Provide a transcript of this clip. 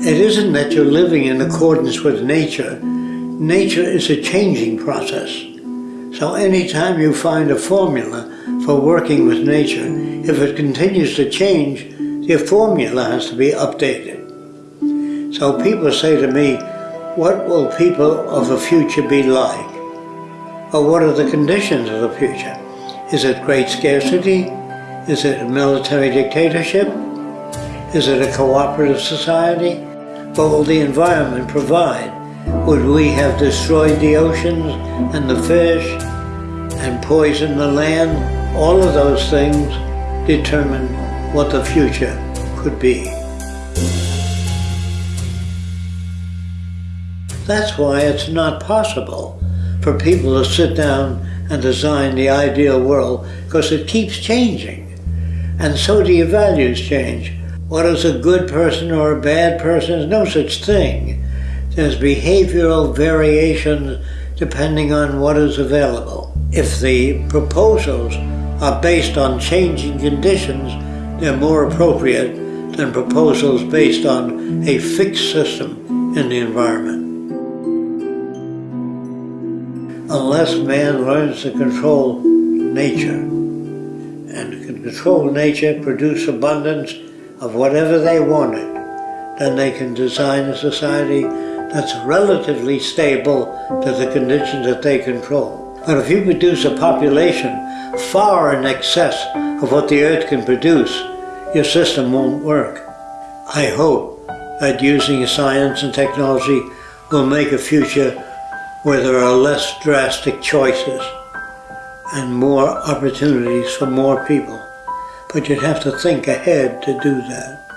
It isn't that you're living in accordance with nature. Nature is a changing process. So anytime you find a formula for working with nature, if it continues to change, your formula has to be updated. So people say to me, what will people of the future be like? Or what are the conditions of the future? Is it great scarcity? Is it a military dictatorship? Is it a cooperative society? Will the environment provide? Would we have destroyed the oceans and the fish and poisoned the land? All of those things determine what the future could be. That's why it's not possible for people to sit down and design the ideal world because it keeps changing. And so do your values change. What is a good person or a bad person? There's no such thing. There's behavioral variations depending on what is available. If the proposals are based on changing conditions, they're more appropriate than proposals based on a fixed system in the environment. Unless man learns to control nature and can control nature, produce abundance, of whatever they wanted, then they can design a society that's relatively stable to the conditions that they control. But if you produce a population far in excess of what the earth can produce, your system won't work. I hope that using science and technology will make a future where there are less drastic choices and more opportunities for more people but you'd have to think ahead to do that.